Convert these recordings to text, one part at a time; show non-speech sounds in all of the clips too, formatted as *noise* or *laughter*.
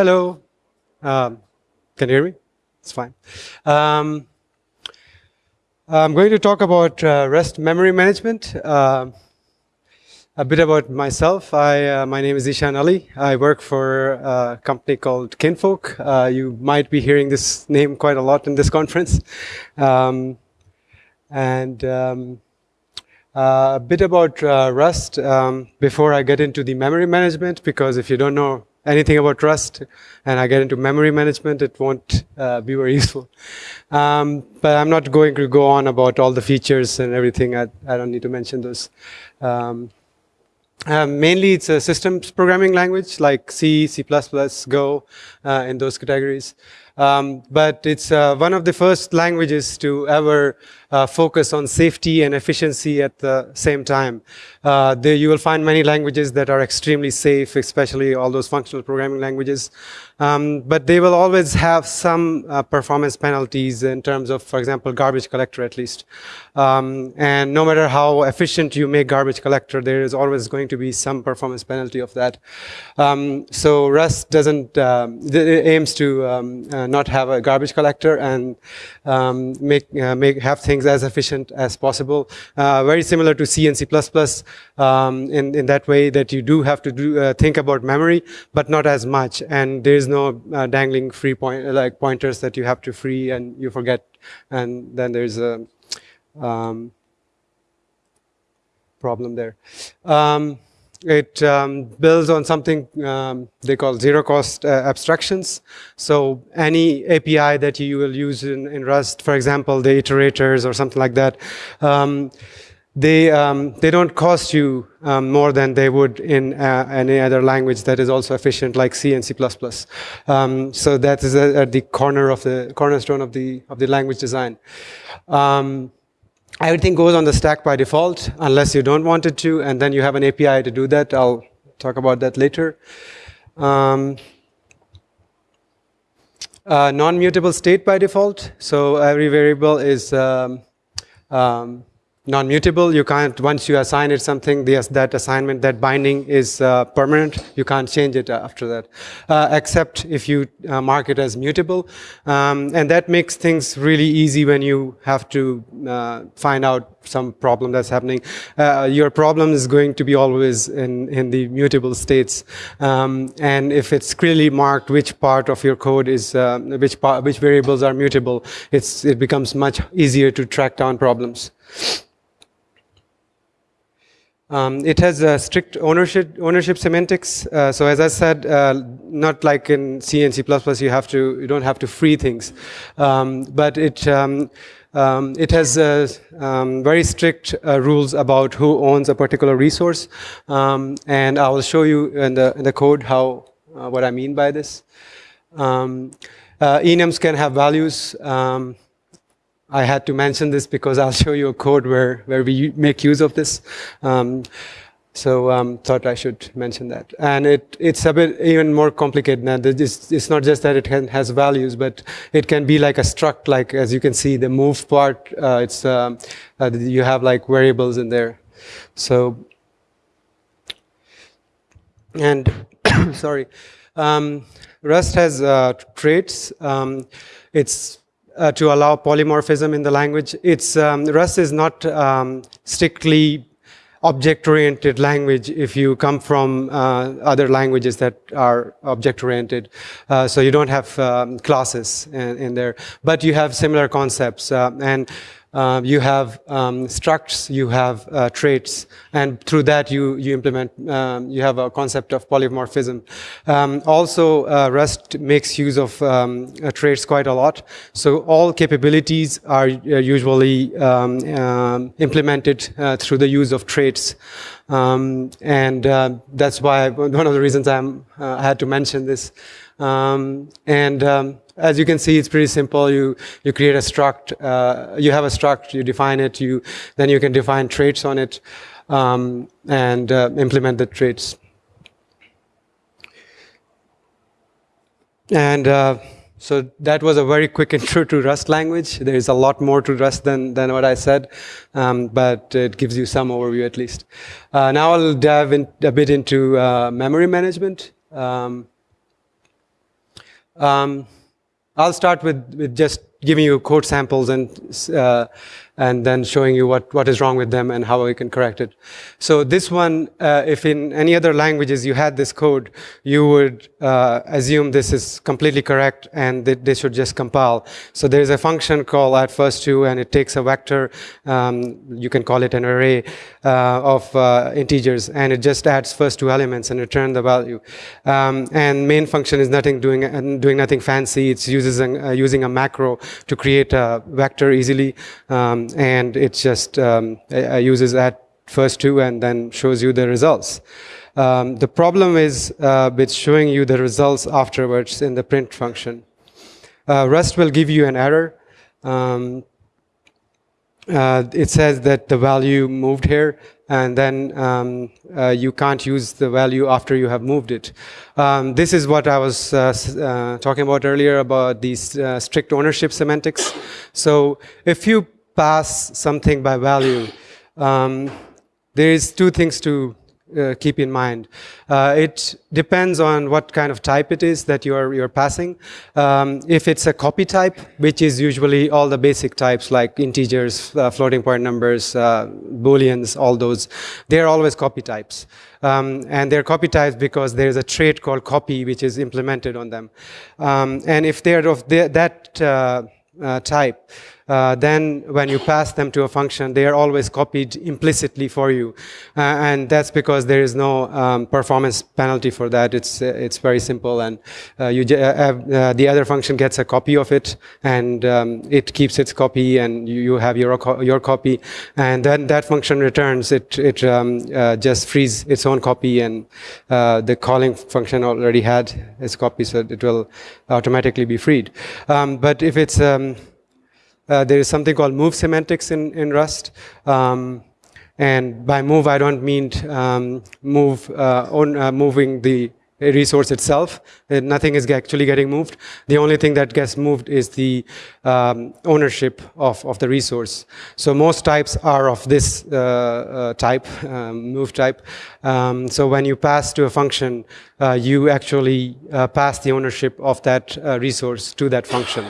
Hello. Um, can you hear me? It's fine. Um, I'm going to talk about uh, Rust memory management. Uh, a bit about myself. I, uh, my name is Zeeshan Ali. I work for a company called Kinvolk. Uh, you might be hearing this name quite a lot in this conference. Um, and um, uh, a bit about uh, Rust um, before I get into the memory management, because if you don't know anything about Rust and I get into memory management, it won't uh, be very *laughs* useful. Um, but I'm not going to go on about all the features and everything. I, I don't need to mention those. Um, um, mainly, it's a systems programming language like C, C++, Go, uh, in those categories. Um, but it's uh, one of the first languages to ever uh, focus on safety and efficiency at the same time. Uh, there you will find many languages that are extremely safe, especially all those functional programming languages. Um, but they will always have some uh, performance penalties in terms of, for example, garbage collector at least. Um, and no matter how efficient you make garbage collector, there is always going to be some performance penalty of that. Um, so Rust doesn't, um, aims to um, uh, not have a garbage collector and um, make, uh, make have things as efficient as possible. Uh, very similar to C and C++ um, in, in that way that you do have to do, uh, think about memory, but not as much. And there's no uh, dangling free point, like pointers that you have to free and you forget. And then there's a um, problem there. Um, it um, builds on something um, they call zero cost uh, abstractions. So any API that you will use in, in, Rust, for example, the iterators or something like that, um, they, um, they don't cost you um, more than they would in uh, any other language that is also efficient like C and C++. Um, so that is at the corner of the cornerstone of the, of the language design. Everything goes on the stack by default, unless you don't want it to, and then you have an API to do that. I'll talk about that later. Um, uh, Non-mutable state by default. So every variable is um, um, non-mutable. You can't, once you assign it something, that assignment, that binding is uh, permanent. You can't change it after that, uh, except if you uh, mark it as mutable. Um, and that makes things really easy when you have to uh, find out some problem that's happening. Uh, your problem is going to be always in, in the mutable states. Um, and if it's clearly marked which part of your code is, uh, which, part, which variables are mutable, it's, it becomes much easier to track down problems. Um, it has a strict ownership ownership semantics. Uh, so as I said, uh, not like in C and C++, you have to you don't have to free things, um, but it um, um it has uh, um, very strict uh, rules about who owns a particular resource, um, and I will show you in the in the code how uh, what I mean by this. Enums can have values. I had to mention this because I'll show you a code where, where we make use of this. Um, so um, thought I should mention that. And it, it's a bit even more complicated now. It's, it's not just that it can, has values, but it can be like a struct, like as you can see, the move part, uh, it's, um, uh, you have like variables in there. So, and *coughs* sorry, um, Rust has uh, traits. Um, it's uh, to allow polymorphism in the language. It's um, Rust is not um, strictly object-oriented language if you come from uh, other languages that are object-oriented. Uh, so you don't have um, classes in, in, there, but you have similar concepts. Uh, and uh, you have um, structs, you have uh, traits, and through that you, you implement, um, you have a concept of polymorphism. Um, also, uh, Rust makes use of um, uh, traits quite a lot. So all capabilities are uh, usually um, um, implemented through the use of traits. and that's why one of the reasons I'm, I had to mention this. And as you can see, it's pretty simple. You you create a struct. Uh, you have a struct. You define it. You then you can define traits on it um, and uh, implement the traits. And uh, so that was a very quick *laughs* intro to Rust language. There is a lot more to Rust than, than what I said, um, but it gives you some overview at least. Uh, now I'll dive in a bit into uh, memory management. Um, um, I'll start with, with just giving you code samples and uh, and then showing you what, what is wrong with them and how we can correct it. So this one, uh, if in any other languages you had this code, you would uh, assume this is completely correct and that they should just compile. So there is a function called at first to, and it takes a vector, um, you can call it an array uh, of uh, integers, and it just adds first two elements and return the value. Um, and main function is nothing doing, uh, doing nothing fancy. It's uses an, uh, using a macro to create a vector easily. Um, and it just um, uses that first two and then shows you the results. Um, the problem is uh, with showing you the results afterwards in the print function. Uh, Rust will give you an error. Um, uh, it says that the value moved here, and then um, uh, you can't use the value after you have moved it. Um, this is what I was uh, uh talking about earlier about these strict ownership semantics. So if you pass something by value, um, there is two things to uh, keep in mind. Uh, it depends on what kind of type it is that you're you're passing. Um, if it's a copy type, which is usually all the basic types like integers, uh, floating point numbers, uh, booleans, all those, they're always copy types. Um, and they're copy types because there's a trait called copy which is implemented on them. Um, and if they're of the, that uh, uh, type, uh, then when you pass them to a function, they are always copied implicitly for you. Uh, and that's because there is no um, performance penalty for that. It's, uh, it's very simple. And uh, you uh, the other function gets a copy of it, and um, it keeps its copy, and you, you have your, your copy. And then that function returns, it, it um, just frees its own copy, and the calling function already had its copy, so it will automatically be freed. Um, but if it's um, uh, there is something called move semantics in, in Rust. Um, and by move, I don't mean um, move uh, on, uh, moving the resource itself. Uh, nothing is actually getting moved. The only thing that gets moved is the um, ownership of, of the resource. So most types are of this uh, type, um, move type. Um, so when you pass to a function, you actually pass the ownership of that resource to that function.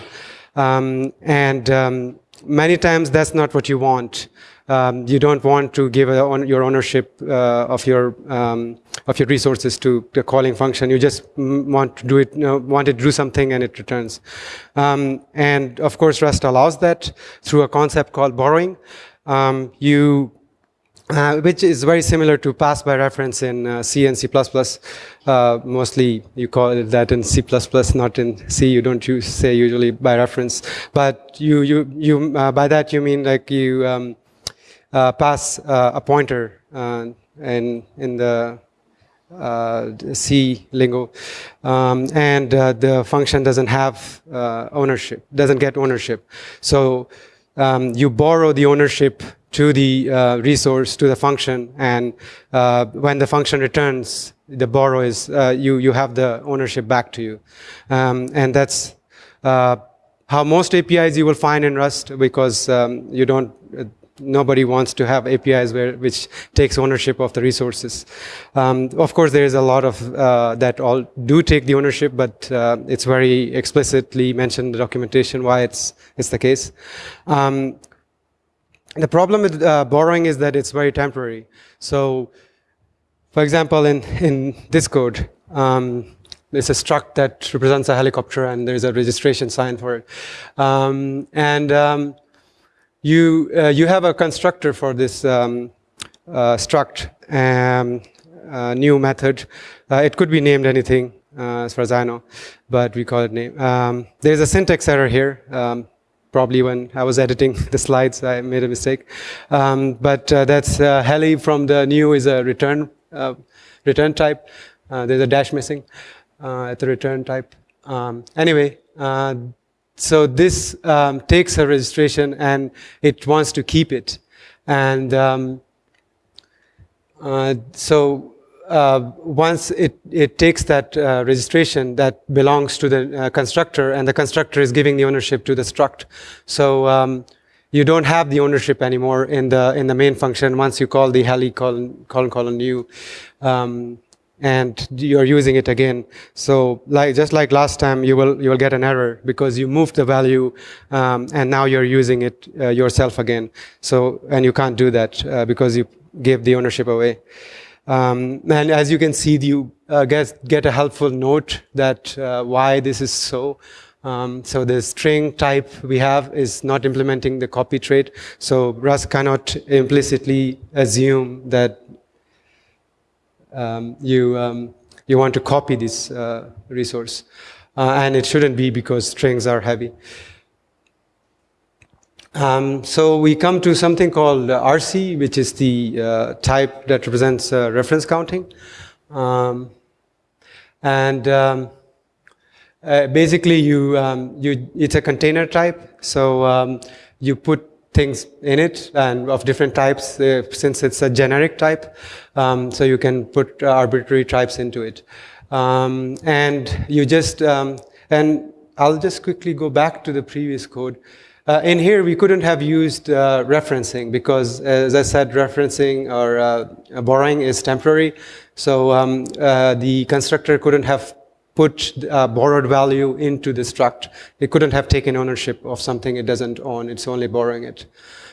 Um, and um, many times that's not what you want. Um, you don't want to give on your ownership uh, of your um, of your resources to the calling function. You just want to do it, you know, want to do something, and it returns. Um, and of course, Rust allows that through a concept called borrowing. Um, you uh, which is very similar to pass by reference in uh, C and C++. Uh, mostly you call it that in C++, not in C. You don't use, say usually by reference. But you, you, you, uh, by that you mean like you um, uh, pass uh, a pointer in, in the C lingo. Um, and the function doesn't have ownership, doesn't get ownership. So um, you borrow the ownership to the uh, resource, to the function, and uh, when the function returns, the borrow is, uh, you, you have the ownership back to you. Um, and that's uh, how most APIs you will find in Rust because um, you don't, uh, nobody wants to have APIs where, which takes ownership of the resources. Um, of course, there is a lot of uh, that all do take the ownership, but it's very explicitly mentioned in the documentation why it's, it's the case. Um, the problem with uh, borrowing is that it's very temporary. So, for example, in, in this code, um, there's a struct that represents a helicopter and there's a registration sign for it. Um, and um, you, uh, you have a constructor for this um, uh, struct, um, new method. Uh, it could be named anything, uh, as far as I know, but we call it name. Um, there's a syntax error here probably when I was editing *laughs* the slides, I made a mistake. Um, but uh, that's uh, heli from the new is a return uh, return type. Uh, there's a dash missing uh, at the return type. Um, anyway, uh, so this um, takes a registration and it wants to keep it. And um, so uh, once it, it takes that uh, registration that belongs to the uh, constructor and the constructor is giving the ownership to the struct. So um, you don't have the ownership anymore in the in the main function once you call the heli colon colon colon new. Um, and you're using it again. So like just like last time, you will you will get an error because you moved the value um, and now you're using it uh, yourself again. So and you can't do that uh, because you gave the ownership away. Um, and as you can see, you uh, get get a helpful note that uh, why this is so. Um, so the string type we have is not implementing the copy trait. So Rust cannot implicitly assume that um, you, um, you want to copy this uh, resource. Uh, and it shouldn't be because strings are heavy. Um, so we come to something called uh, RC, which is the uh, type that represents uh, reference counting. Um, and um, uh, basically, you, um, you, it's a container type. So um, you put things in it and of different types uh, since it's a generic type. Um, so you can put arbitrary types into it. Um, and you just, um, and I'll just quickly go back to the previous code. Uh, in here, we couldn't have used uh, referencing because, as I said, referencing or uh, borrowing is temporary. So um, uh, the constructor couldn't have put uh, borrowed value into the struct. It couldn't have taken ownership of something it doesn't own. It's only borrowing it.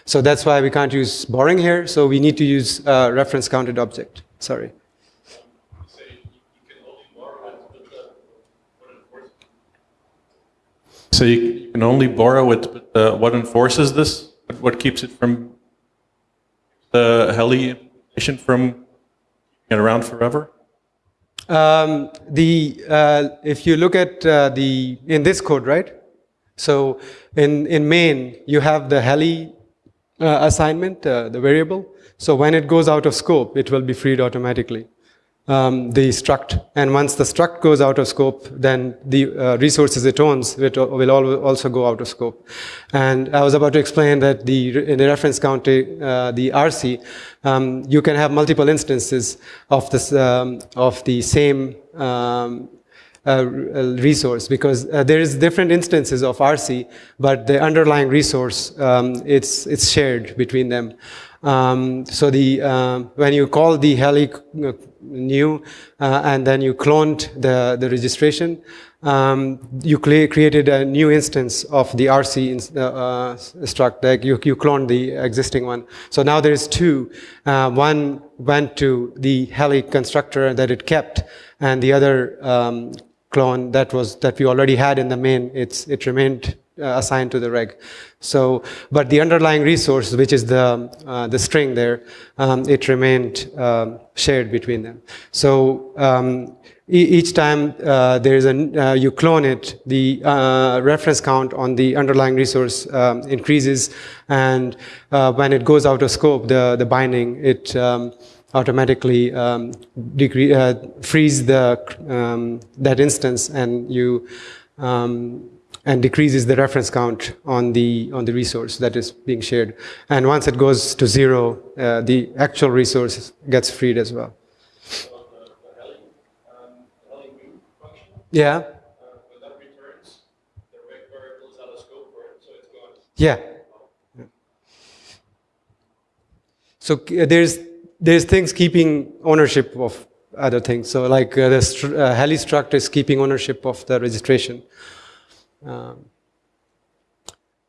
So that's why we can't use borrowing here. So we need to use uh, reference counted object. Sorry. So you can only borrow it, but uh, what enforces this? What keeps it from the Heli implementation from being around forever? Um, the uh, if you look at uh, the in this code, right? So in in main you have the heli uh, assignment, uh, the variable. So when it goes out of scope, it will be freed automatically um, the struct. And once the struct goes out of scope, then the uh, resources it owns will also go out of scope. And I was about to explain that the, in the reference counting, uh, the RC, um, you can have multiple instances of, this, um, of the same um, uh, resource because uh, there is different instances of RC, but the underlying resource, um, it's, it's shared between them. Um, so the, uh, when you call the heli uh, new uh, and then you cloned the, the registration, um, you created a new instance of the RC uh, uh, struct, like you, you cloned the existing one. So now there is two. Uh, one went to the heli constructor that it kept, and the other um, clone that was that we already had in the main, it's, it remained assigned to the reg. So, but the underlying resource, which is the, uh, the string there, um, it remained um, shared between them. So um, e each time uh, there is a, uh, you clone it, the uh, reference count on the underlying resource um, increases, and uh, when it goes out of scope, the, the binding, it um, automatically um, frees the, that instance and you um, and decreases the reference count on the, on the resource that is being shared. And once it goes to zero, uh, the actual resource gets freed as well. Yeah. Yeah. So uh, there's there's things keeping ownership of other things. So like uh, the uh, heli struct is keeping ownership of the registration. Um,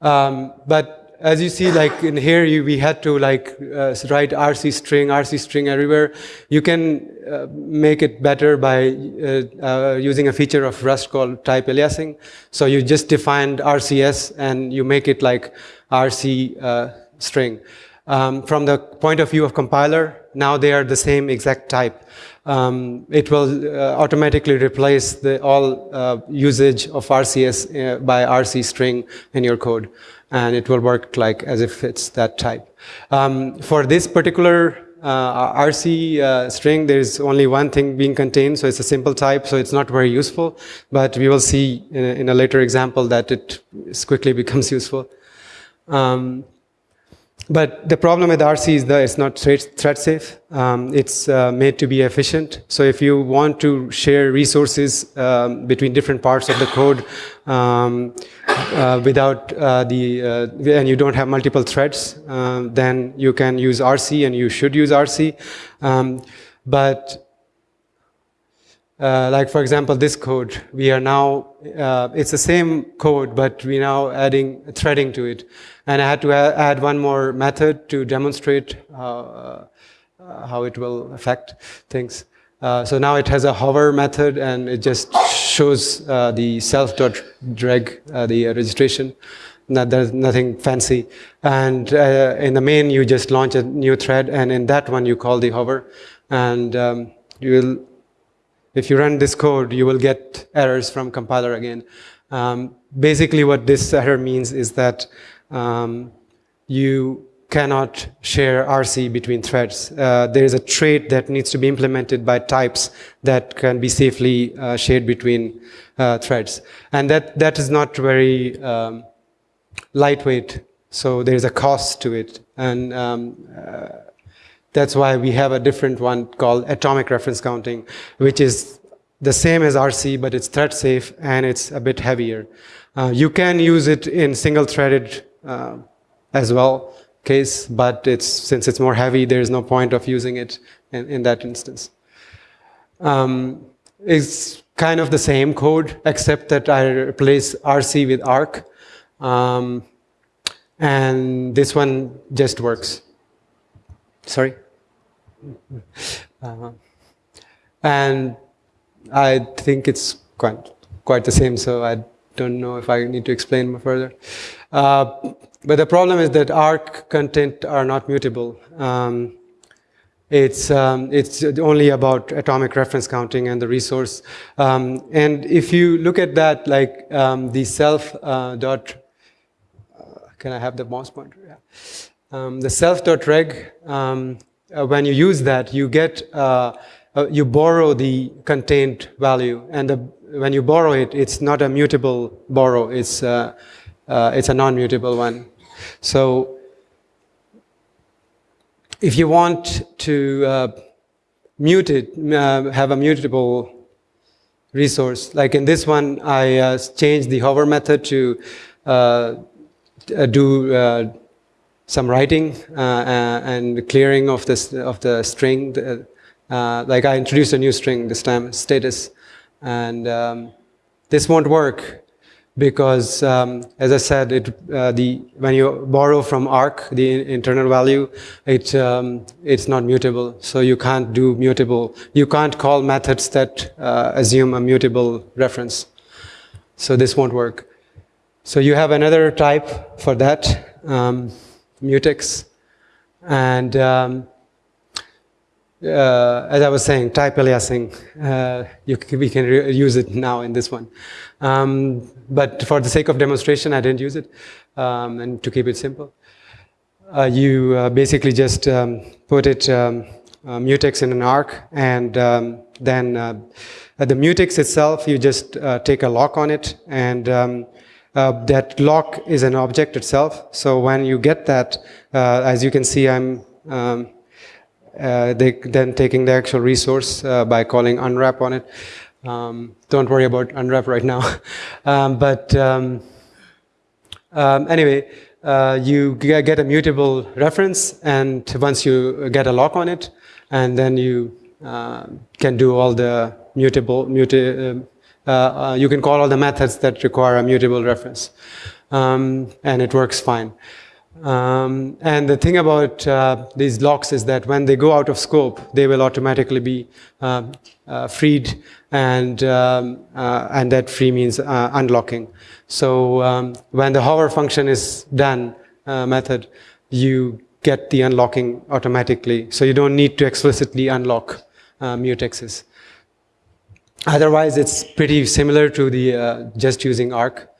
um, but as you see, like in here, you, we had to like uh, write RC string, RC string everywhere. You can uh, make it better by uh, uh, using a feature of Rust called type aliasing. So you just defined RCS and you make it like RC uh, string. Um, from the point of view of compiler, now they are the same exact type um, it will uh, automatically replace the all uh, usage of RCS uh, by RC string in your code. And it will work like as if it's that type. Um, for this particular uh, RC uh, string, there's only one thing being contained, so it's a simple type, so it's not very useful. But we will see in a, in a later example that it quickly *laughs* becomes useful. Um, but the problem with RC is that it's not thread safe. Um, it's uh, made to be efficient. So if you want to share resources um, between different parts of the code um, uh, without uh, the, uh, and you don't have multiple threads, uh, then you can use RC and you should use RC. Um, but uh, like for example, this code, we are now, uh, it's the same code, but we now adding threading to it. And I had to add one more method to demonstrate uh, how it will affect things. Uh, so now it has a hover method and it just shows uh, the self.dreg, uh, the registration. Not, there's nothing fancy. And in the main, you just launch a new thread and in that one you call the hover. And um, you will if you run this code, you will get errors from compiler again. Um, basically, what this error means is that um, you cannot share RC between threads. Uh, there is a trait that needs to be implemented by types that can be safely uh, shared between uh, threads. And that, that is not very um, lightweight, so there's a cost to it. And um, uh, that's why we have a different one called atomic reference counting, which is the same as RC, but it's thread safe and it's a bit heavier. Uh, you can use it in single threaded uh, as well case, but it's, since it's more heavy, there's no point of using it in, in that instance. Um, it's kind of the same code, except that I replace RC with ARC. Um, and this one just works. Sorry? *laughs* Uh, and I think it's quite, quite the same, so I don't know if I need to explain further. Uh, but the problem is that ARC content are not mutable. Um, it's, um, it's only about atomic reference counting and the resource. Um, and if you look at that, like um, the self uh, dot, uh, can I have the mouse pointer? Yeah. Um, the self dot reg, um, uh, when you use that, you get, uh, uh, you borrow the contained value. And the, when you borrow it, it's not a mutable borrow, it's, uh, uh, it's a non-mutable one. So if you want to mute it, have a mutable resource, like in this one, I changed the hover method to do some writing uh, uh, and clearing of this of the string. Uh, like I introduced a new string this time, status, and um, this won't work because, um, as I said, it the when you borrow from arc the internal value, it um, it's not mutable. So you can't do mutable. You can't call methods that assume a mutable reference. So this won't work. So you have another type for that. Um, mutex. And um, uh, as I was saying, type aliasing, uh, can, we can use it now in this one. Um, but for the sake of demonstration, I didn't use it, um, and to keep it simple. Uh, you uh, basically just um, put it um, uh, mutex in an arc, and um, then uh, the mutex itself, you just take a lock on it, and uh, that lock is an object itself. So when you get that, uh, as you can see, I'm um, uh, they, then taking the actual resource uh, by calling unwrap on it. Um, don't worry about unwrap right now. *laughs* um, but um, um, anyway, uh, you get a mutable reference, and once you get a lock on it, and then you uh, can do all the mutable, muti uh, uh, you can call all the methods that require a mutable reference. Um, and it works fine. Um, and the thing about uh, these locks is that when they go out of scope, they will automatically be uh, uh, freed, and um, uh, and that free means unlocking. So um, when the hover function is done method, you get the unlocking automatically. So you don't need to explicitly unlock mutexes. Otherwise, it's pretty similar to the uh, just using ARC.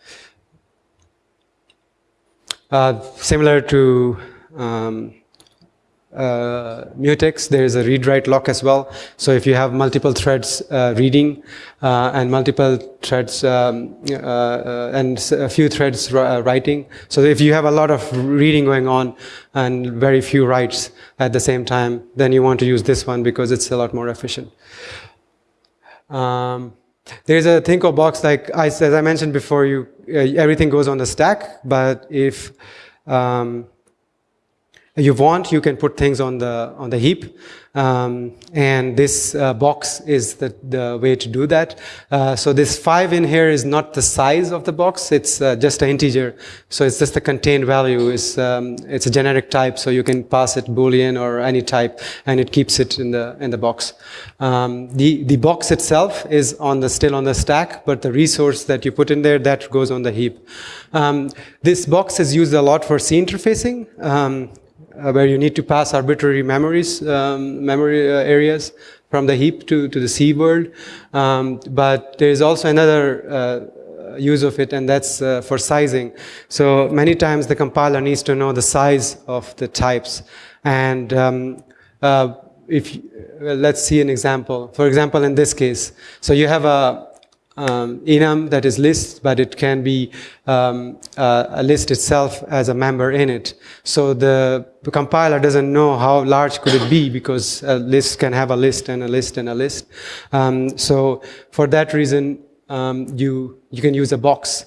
Uh, similar to um, uh, mutex, there is a read-write lock as well. So if you have multiple threads uh, reading uh, and multiple threads um, uh, uh, and a few threads writing, so if you have a lot of reading going on and very few writes at the same time, then you want to use this one because it's a lot more efficient. Um, there's a thing called box, like I, as I mentioned before, you uh, everything goes on the stack, but if um, you want, you can put things on the on the heap. Um, and this uh, box is the, the way to do that. Uh, so this five in here is not the size of the box, it's uh, just an integer. So it's just the contained value, it's, um, it's a generic type, so you can pass it boolean or any type, and it keeps it in the, in the box. Um, the, the box itself is on the, still on the stack, but the resource that you put in there, that goes on the heap. Um, this box is used a lot for C interfacing. Uh, where you need to pass arbitrary memories, um, memory uh, areas from the heap to, to the C world. Um, but there is also another uh, use of it, and that's uh, for sizing. So many times the compiler needs to know the size of the types. And um, uh, if well, let's see an example. For example, in this case, so you have a um, enum that is list, but it can be um, uh, a list itself as a member in it. So the, compiler doesn't know how large could it be because a list can have a list and a list and a list. Um, so for that reason, um, you, you can use a box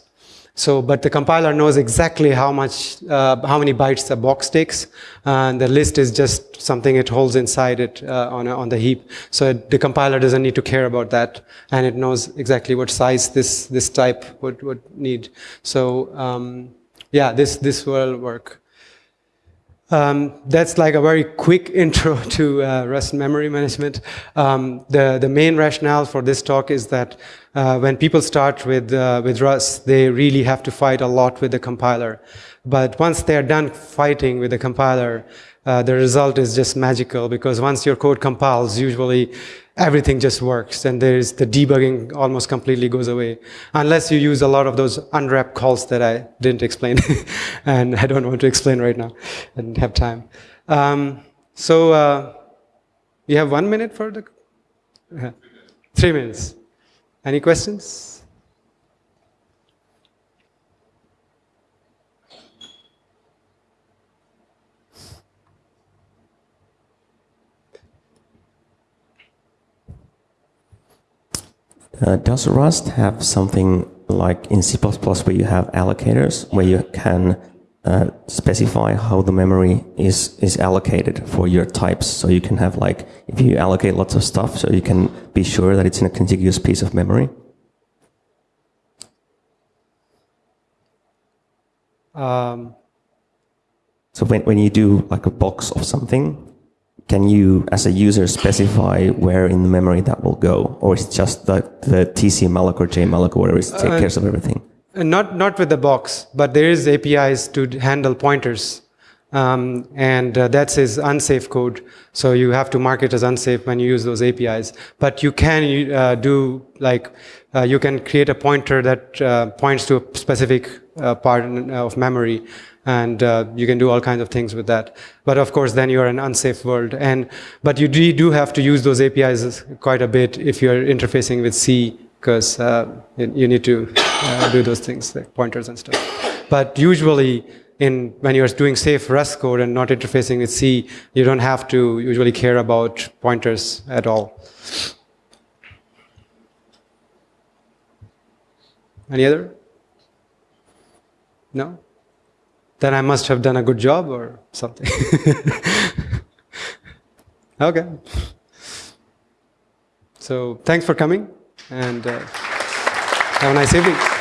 so, but the compiler knows exactly how much, uh, how many bytes a box takes, and the list is just something it holds inside it uh, on, a, on the heap. So it, the compiler doesn't need to care about that, and it knows exactly what size this this type would would need. So um, yeah, this this will work. Um, that's like a very quick *laughs* intro to uh, Rust memory management. Um, the, the main rationale for this talk is that uh, when people start with, uh, with Rust, they really have to fight a lot with the compiler. But once they're done fighting with the compiler, uh, the result is just magical because once your code compiles, usually everything just works and there's the debugging almost completely goes away. Unless you use a lot of those unwrap calls that I didn't explain *laughs* and I don't want to explain right now didn't have time. Um, so uh, you have one minute for the uh, three minutes any questions? Uh, does Rust have something like in C++ where you have allocators, where you can uh, specify how the memory is is allocated for your types? So you can have like, if you allocate lots of stuff, so you can be sure that it's in a contiguous piece of memory? Um, so when, when you do like a box of something, can you, as a user, specify where in the memory that will go? Or is it just that the tcmalloc or jemalloc or whatever is take uh, care of everything? Uh, not, not with the box, but there is APIs to handle pointers. Um, and uh, that unsafe code. So you have to mark it as unsafe when you use those APIs. But you can uh, do like, uh, you can create a pointer that uh, points to a specific uh, part of memory and uh, you can do all kinds of things with that. But of course, then you're an unsafe world. And but you do have to use those APIs quite a bit if you're interfacing with C, because uh, you need to uh, do those things like pointers and stuff. But usually, in when you're doing safe Rust code and not interfacing with C, you don't have to usually care about pointers at all. Any other? No? then I must have done a good job or something. *laughs* okay. So thanks for coming and uh, have a nice evening.